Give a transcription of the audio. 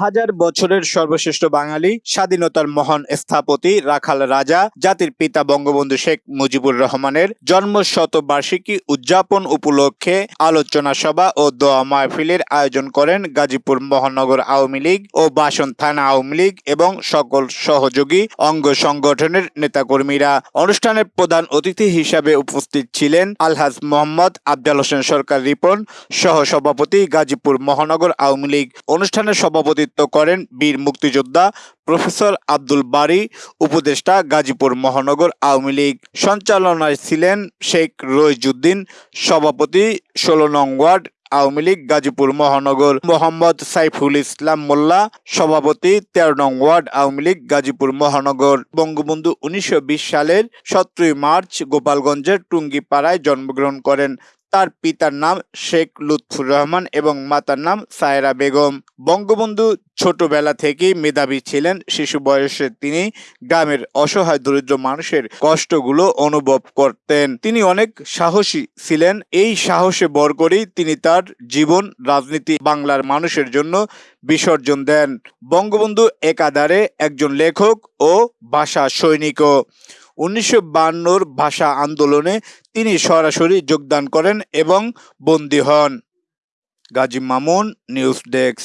হাজার বছরের সর্বশ্রেষ্ঠ বাঙালি, স্বাধীনতার মহান স্থপতি রাখাল রাজা, জাতির পিতা বঙ্গবন্ধু শেখ মুজিবুর রহমানের জন্ম শতবার্ষিকী উদযাপন উপলক্ষে আলোচনা সভা ও দোয়া মাহফিলের আয়োজন করেন গাজীপুর মহানগর আওয়ামী লীগ ও বাসন থানা আওয়ামী লীগ এবং সকল সহযোগী অঙ্গ সংগঠনের নেতাকর্মীরা। অনুষ্ঠানের প্রধান অতিথি হিসাবে উপস্থিত ছিলেন আলহাজ মোহাম্মদ আফজাল হোসেন সরকার রিপন সহ সভাপতি গাজীপুর মহানগর আওয়ামী লীগ। অনুষ্ঠানের সভাপতিত্ব করেন বীর মুক্তিযোদ্ধা প্রফেসর আব্দুল বারী, উপদেষ্টা গাজীপুর মহানগর আওয়ামী লীগ। সঞ্চালনায় ছিলেন শেখ রইজুদ্দিন, সভাপতি ষোলো নং ওয়ার্ড, আওয়ামী লীগ, গাজীপুর মহানগর। মোহাম্মদ সাইফুল ইসলাম মোল্লা, সভাপতি তেরো নং ওয়ার্ড, আওয়ামী লীগ, গাজীপুর মহানগর। বঙ্গবন্ধু উনিশশো বিশ সালের সতেরোই মার্চ গোপালগঞ্জের টুঙ্গিপাড়ায় জন্মগ্রহণ করেন। তার পিতার নাম শেখ লুৎফুর রহমান এবং মাতার নাম সায়রা বেগম। বঙ্গবন্ধু ছোটবেলা থেকেই মেধাবী ছিলেন, শিশু বয়সে তিনি গ্রামের অসহায় দরিদ্র মানুষের কষ্টগুলো অনুভব করতেন। তিনি অনেক সাহসী ছিলেন, এই সাহসে বর করেই তিনি তার জীবন, রাজনীতি বাংলার মানুষের জন্য বিসর্জন দেন। বঙ্গবন্ধু একাধারে একজন লেখক ও ভাষা সৈনিকও। উনিশশো ভাষা আন্দোলনে তিনি সরাসরি যোগদান করেন এবং বন্দী হন। Gazi Mamun news desk.